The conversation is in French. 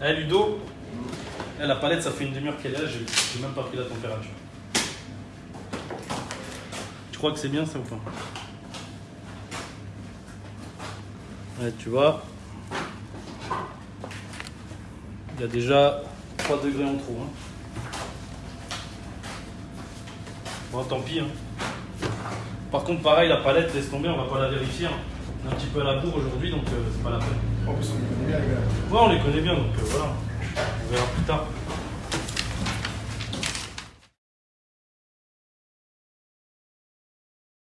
Eh Ludo, eh, la palette ça fait une demi-heure qu'elle est là, j'ai même pas pris la température. Tu crois que c'est bien ça ou pas? Tu vois, il y a déjà 3 degrés en trop. hein. Bon, tant pis. hein. Par contre, pareil, la palette, laisse tomber, on va pas la vérifier. hein. On est un petit peu à la bourre aujourd'hui, donc euh, c'est pas la peine. Ouais, on les connaît bien, donc euh, voilà. On verra plus tard.